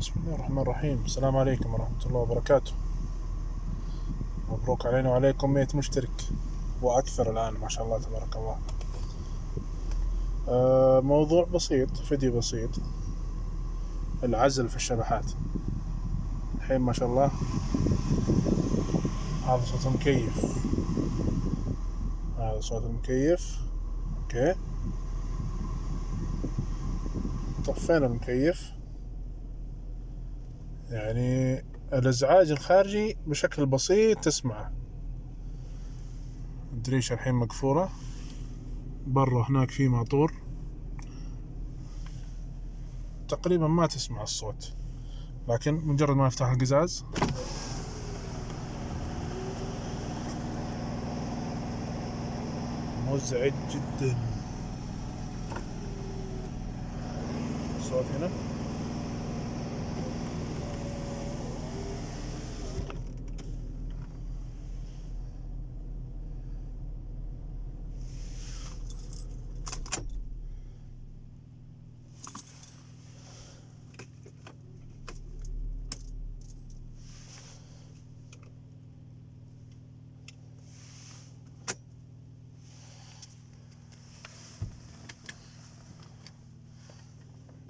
بسم الله الرحمن الرحيم. السلام عليكم ورحمة الله وبركاته. مبروك علينا وعليكم 100 مشترك وأكثر الآن ما شاء الله تبارك الله. آه، موضوع بسيط فيديو بسيط. العزل في الشبحات. الحين ما شاء الله. هذا صوت المكيف هذا صوت المكيف أوكي. طفينا المكيف. يعني الازعاج الخارجي بشكل بسيط تسمعه. الدريشة الحين مقفولة برا هناك في ماطور. تقريبا ما تسمع الصوت لكن مجرد ما افتح القزاز. مزعج جدا. الصوت هنا؟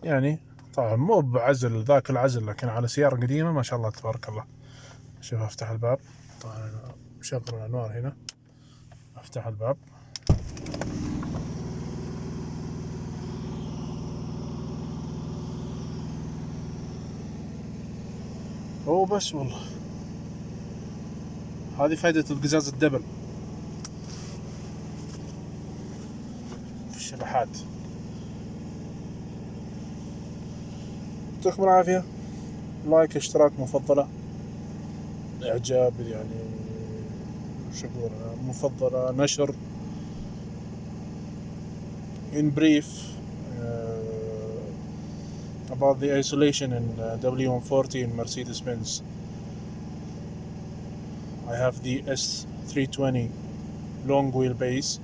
يعني طبعا مو بعزل ذاك العزل لكن على سيارة قديمة ما شاء الله تبارك الله. شوف أفتح الباب. طبعا مشغل الأنوار هنا. أفتح الباب. هو بس والله. هذه فائدة القزاز الدبل. في الشبحات. يعطيكم العافية لايك اشتراك مفضلة اعجاب يعني شو اقول أنا؟ مفضلة نشر in brief uh, about the isolation in uh, W140 in Mercedes-Benz I have the S320 long wheelbase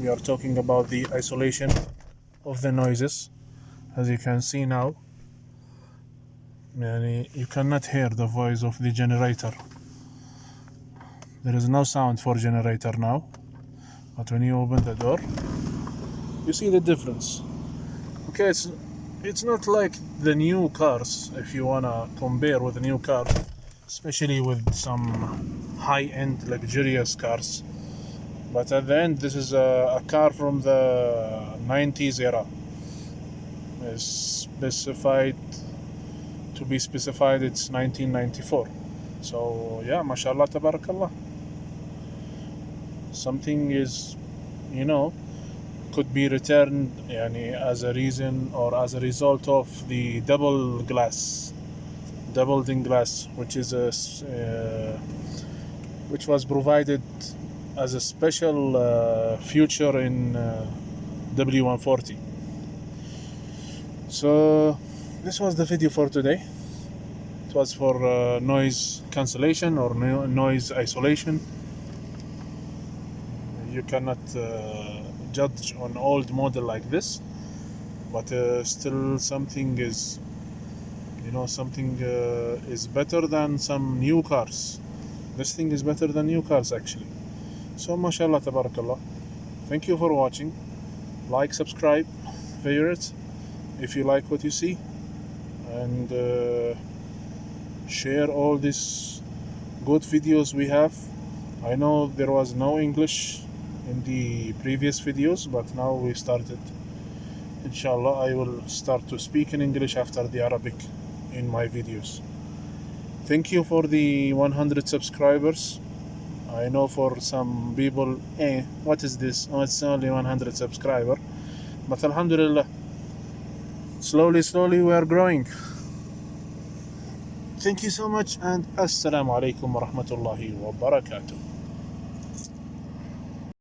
we are talking about the isolation of the noises as you can see now يعني you cannot hear the voice of the generator there is no sound for generator now but when you open the door you see the difference okay it's it's not like the new cars if you wanna compare with the new car especially with some high-end luxurious cars but at the end this is a, a car from the 90s era is specified to be specified it's 1994 so yeah mashallah tabarakallah. Something is you know could be returned yani, as a reason or as a result of the double glass double din glass which is a, uh, which was provided as a special uh, feature in uh, W140 so this was the video for today. It was for uh, noise cancellation or no- noise isolation. You cannot uh, judge on old model like this but uh, still something is you know something uh, is better than some new cars. This thing is better than new cars actually. So mashallah tabarakallah. Thank you for watching. Like subscribe favorite if you like what you see and uh, share all these good videos we have. I know there was no english in the previous videos but now we started. Inshallah i will start to speak in english after the arabic in my videos. Thank you for the 100 subscribers. I know for some people eh what is this? Oh it's only 100 subscriber. But alhamdulillah slowly slowly we are growing. Thank you so much and assalamu alaikum wa rahmatullahi wa